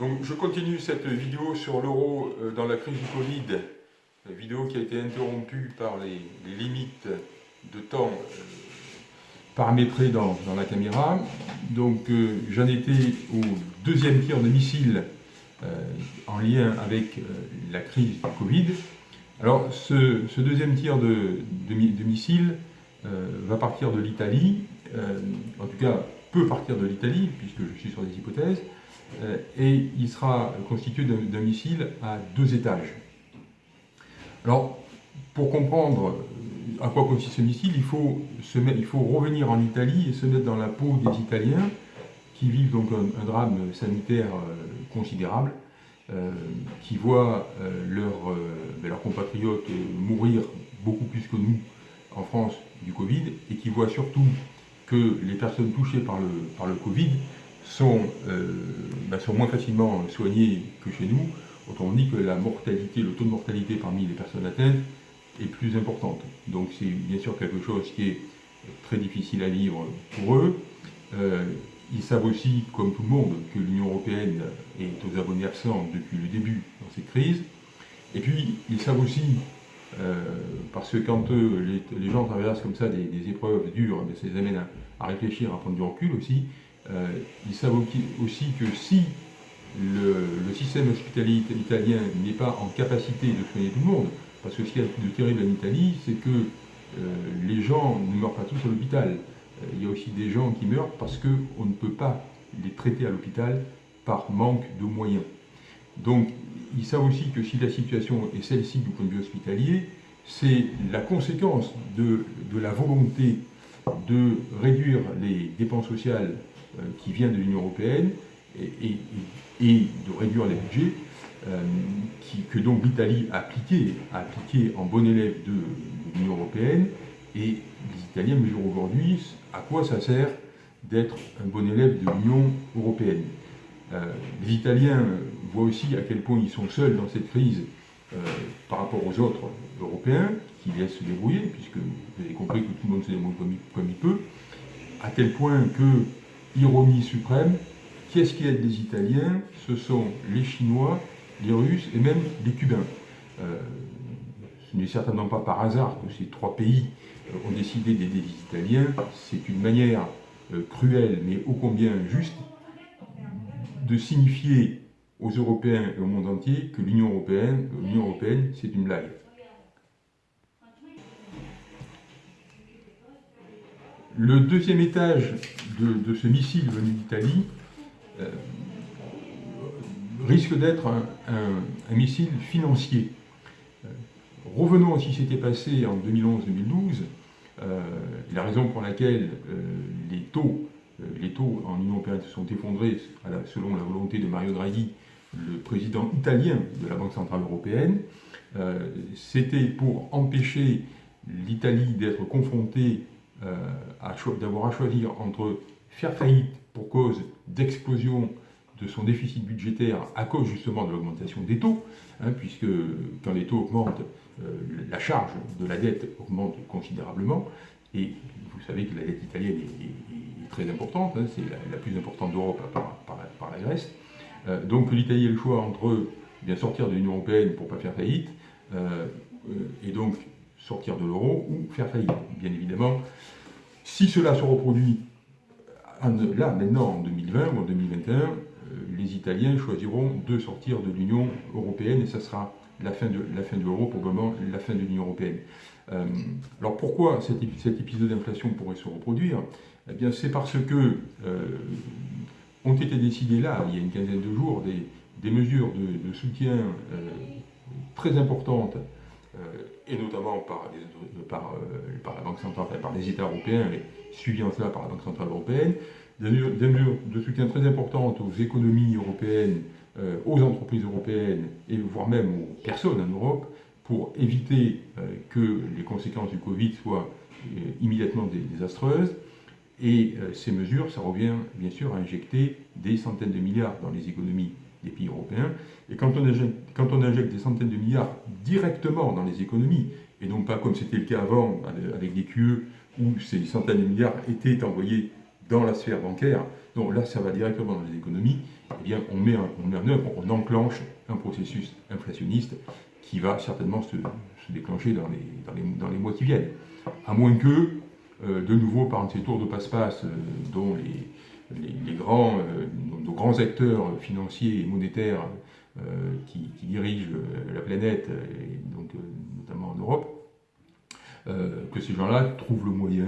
Donc je continue cette vidéo sur l'euro euh, dans la crise du Covid, la vidéo qui a été interrompue par les, limites de temps euh, paramétrées dans, la caméra. Donc euh, j'en étais au deuxième tir de missile en lien avec la crise du Covid. Alors ce, deuxième tir de, de missile va partir de l'Italie, en tout cas peut partir de l'Italie, puisque je suis sur des hypothèses, et il sera constitué d'un missile à deux étages. Alors, pour comprendre à quoi consiste ce missile, il faut, revenir en Italie et se mettre dans la peau des Italiens qui vivent donc un, drame sanitaire euh, considérable, euh, qui voient leurs ben, compatriotes mourir beaucoup plus que nous en France du Covid, et qui voient surtout que les personnes touchées par le Covid sont, euh, bah, sont moins facilement soignées que chez nous. Autrement dit que la mortalité, le taux de mortalité parmi les personnes atteintes est plus importante. Donc c'est bien sûr quelque chose qui est très difficile à vivre pour eux. Euh, ils savent aussi, comme tout le monde, que l'Union Européenne est aux abonnés absents depuis le début dans cette crise. Et puis, ils savent aussi euh, parce que quand les, gens traversent comme ça des, épreuves dures, ça les amène à, réfléchir, à prendre du recul aussi. Euh, ils savent aussi que si le, système hospitalier italien n'est pas en capacité de soigner tout le monde, parce que ce qu'il y a de terrible en Italie, c'est que euh, les gens ne meurent pas tous à l'hôpital. il y a aussi des gens qui meurent parce qu'on ne peut pas les traiter à l'hôpital par manque de moyens. Donc ils savent aussi que si la situation est celle-ci du point de vue hospitalier, c'est la conséquence de, la volonté de réduire les dépenses sociales euh, qui viennent de l'Union Européenne et, de réduire les budgets euh, que donc l'Italie a appliqué, a appliqué en bon élève de, l'Union Européenne. Et les Italiens mesurent aujourd'hui à quoi ça sert d'être un bon élève de l'Union Européenne. Euh, les Italiens voient aussi à quel point ils sont seuls dans cette crise euh, par rapport aux autres Européens, qui laissent se débrouiller, puisque vous avez compris que tout le monde se débrouille comme il, peut, à tel point que, ironie suprême, qui est-ce qui aide les Italiens? Ce sont les Chinois, les Russes et même les Cubains. Euh, ce n'est certainement pas par hasard que ces trois pays ont décidé d'aider les Italiens. C'est une manière cruelle, mais ô combien juste, de signifier aux Européens et au monde entier que l'Union Européenne, l'Union Européenne, c'est une blague. Le deuxième étage de, ce missile venu d'Italie euh, risque d'être un, missile financier. Euh, revenons à ce qui s'était passé en 2011-2012, euh, la raison pour laquelle les taux en Union européenne se sont effondrés selon la volonté de Mario Draghi, le président italien de la Banque Centrale Européenne. C'était pour empêcher l'Italie d'être confrontée, d'avoir à choisir entre faire faillite pour cause d'explosion de son déficit budgétaire à cause justement de l'augmentation des taux, hein, puisque quand les taux augmentent, euh, la charge de la dette augmente considérablement, et vous savez que la dette italienne est, très importante, hein, c'est la, plus importante d'Europe par, la Grèce. Euh, donc l'Italie a le choix entre bien sortir de l'Union Européenne pour ne pas faire faillite, euh, et donc sortir de l'euro ou faire faillite, bien évidemment. Si cela se reproduit là, maintenant, en 2020 ou en 2021, euh, les Italiens choisiront de sortir de l'Union Européenne et ça sera la fin de la fin de l'euro, probablement la fin de l'Union Européenne. Euh, alors pourquoi cet, épisode d'inflation pourrait se reproduire? Eh bien c'est parce que euh, ont été décidées là, il y a une quinzaine de jours, des, mesures de, soutien très importantes, et notamment par, par, la Banque centrale, par les États européens, et suivies en cela par la Banque centrale européenne, des mesures de soutien très importantes aux économies européennes, aux entreprises européennes, et voire même aux personnes en Europe, pour éviter euh, que les conséquences du Covid soient euh, immédiatement désastreuses. Et euh, ces mesures, ça revient bien sûr à injecter des centaines de milliards dans les économies des pays européens. Et quand on, injecte, des centaines de milliards directement dans les économies, et non pas comme c'était le cas avant avec des QE, où ces centaines de milliards étaient envoyés dans la sphère bancaire, donc là ça va directement dans les économies, eh bien, on met, on met en œuvre, on enclenche un processus inflationniste qui va certainement se, déclencher dans les, dans, les, mois qui viennent. À moins que, euh, de nouveau, par un de ces tours de passe-passe dont les, les, grands, nos grands acteurs financiers et monétaires qui, dirigent la planète, et donc notamment en Europe, que ces gens-là trouvent le moyen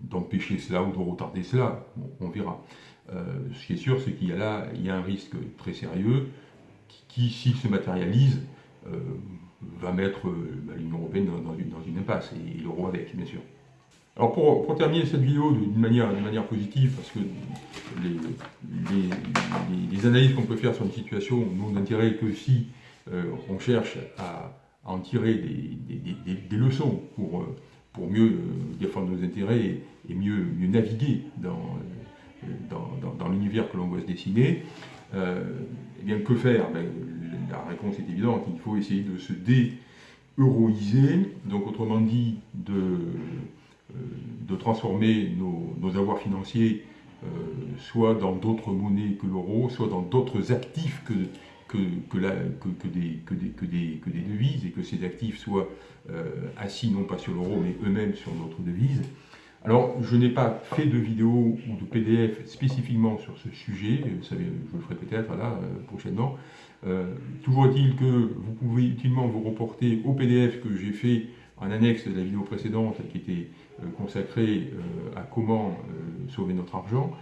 d'empêcher cela ou de retarder cela. on verra. Euh, ce qui est sûr, c'est qu'il y a là il y a un risque très sérieux qui, s'il se matérialise, euh, va mettre euh, bah, l'Union européenne dans, une, impasse, et, l'euro avec, bien sûr. Alors pour, terminer cette vidéo d'une manière, manière positive, parce que les, analyses qu'on peut faire sur une situation n'ont d'intérêt que si on cherche à, en tirer des, leçons pour, pour mieux défendre nos intérêts et, mieux, mieux naviguer dans dans, l'univers que l'on voit se dessiner, euh, eh bien, que faire? Ben, La réponse est évidente, il faut essayer de se dé-euroiser, donc autrement dit, de, euh, de transformer nos, avoirs financiers euh, soit dans d'autres monnaies que l'euro, soit dans d'autres actifs que, que, que, des, que, des, que, des, que des devises, et que ces actifs soient assis non pas sur l'euro, mais eux-mêmes sur d'autres devises. Alors, je n'ai pas fait de vidéo ou de PDF spécifiquement sur ce sujet, je le ferai peut-être là euh, prochainement. Euh, toujours est-il que vous pouvez utilement vous reporter au PDF que j'ai fait en annexe de la vidéo précédente qui était euh, consacrée à comment sauver notre argent.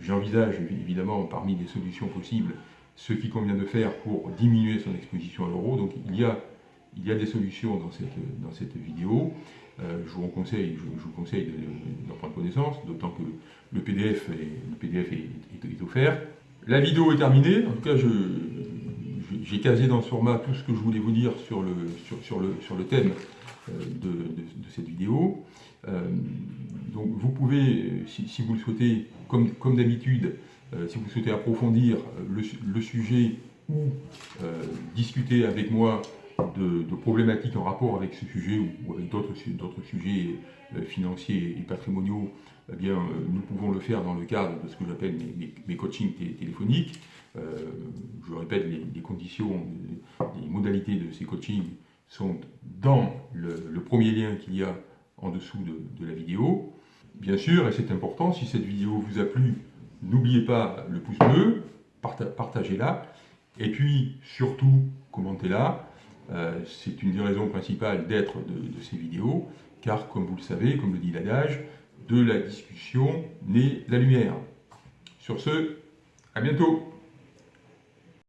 J'envisage évidemment parmi les solutions possibles ce qu'il convient de faire pour diminuer son exposition à l'euro. Donc il y a, il y a des solutions dans cette, dans cette vidéo. Euh, je, vous conseille, je, vous conseille d'en prendre connaissance, d'autant que le PDF, est, le PDF est, offert. La vidéo est terminée, en tout cas j'ai casé dans ce format tout ce que je voulais vous dire sur le, sur, le, sur le thème euh, de, cette vidéo. Euh, donc vous pouvez, si, vous le souhaitez, comme, comme d'habitude, si vous souhaitez approfondir le, le sujet ou discuter avec moi de, problématiques en rapport avec ce sujet ou, avec d'autres sujets euh, financiers et patrimoniaux, eh bien, euh, nous pouvons le faire dans le cadre de ce que j'appelle mes, coachings téléphoniques. Euh, je répète, les, conditions, les modalités de ces coachings sont dans le, premier lien qu'il y a en dessous de, la vidéo. Bien sûr, et c'est important, si cette vidéo vous a plu, n'oubliez pas le pouce bleu, partagez-la, et puis surtout, commentez-la. Euh, c'est une des raisons principales d'être de, ces vidéos, car comme vous le savez, comme le dit l'adage, de la discussion naît la lumière. Sur ce, à bientôt